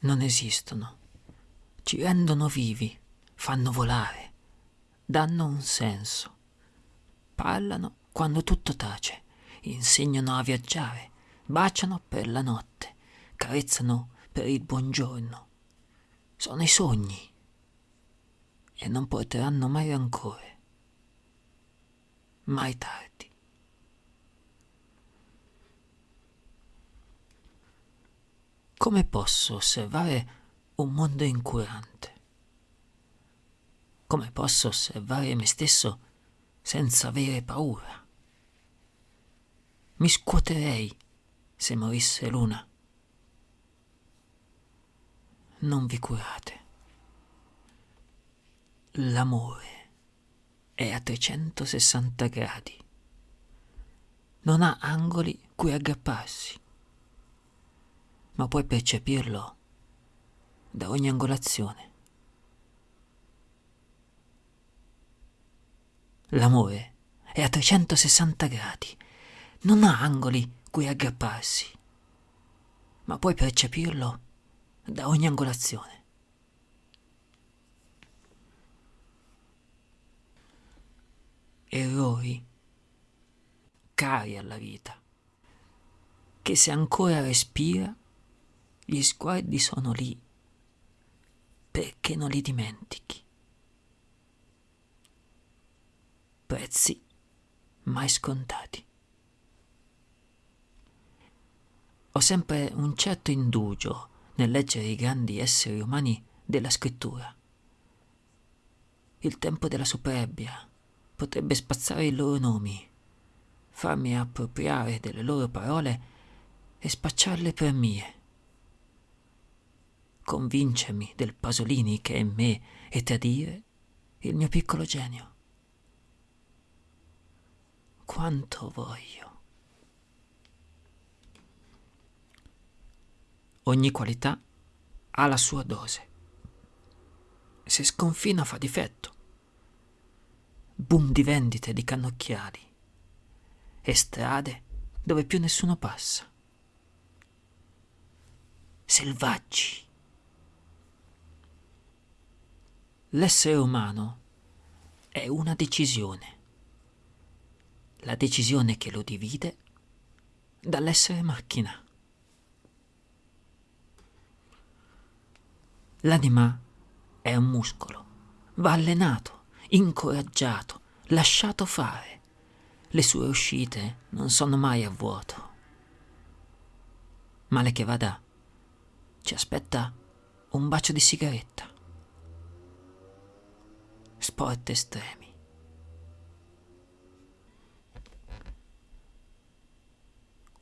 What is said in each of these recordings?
non esistono. Ci rendono vivi, fanno volare, danno un senso. Parlano quando tutto tace, insegnano a viaggiare, baciano per la notte, carezzano per il buongiorno. Sono i sogni e non porteranno mai rancore. Mai tardi. Come posso osservare un mondo incurante? Come posso osservare me stesso senza avere paura? Mi scuoterei se morisse l'una. Non vi curate. L'amore è a 360 gradi. Non ha angoli cui aggrapparsi ma puoi percepirlo da ogni angolazione. L'amore è a 360 gradi, non ha angoli cui aggrapparsi, ma puoi percepirlo da ogni angolazione. Errori cari alla vita, che se ancora respira gli sguardi sono lì. Perché non li dimentichi? Prezzi mai scontati. Ho sempre un certo indugio nel leggere i grandi esseri umani della scrittura. Il tempo della superbia potrebbe spazzare i loro nomi, farmi appropriare delle loro parole e spacciarle per mie convincermi del Pasolini che è in me e tradire il mio piccolo genio. Quanto voglio. Ogni qualità ha la sua dose. Se sconfina fa difetto. Boom di vendite di cannocchiali e strade dove più nessuno passa. Selvaggi L'essere umano è una decisione, la decisione che lo divide dall'essere macchina. L'anima è un muscolo, va allenato, incoraggiato, lasciato fare. Le sue uscite non sono mai a vuoto. Male che vada, ci aspetta un bacio di sigaretta sport estremi.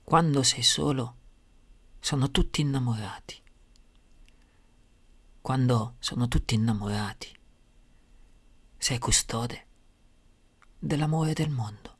Quando sei solo, sono tutti innamorati. Quando sono tutti innamorati, sei custode dell'amore del mondo.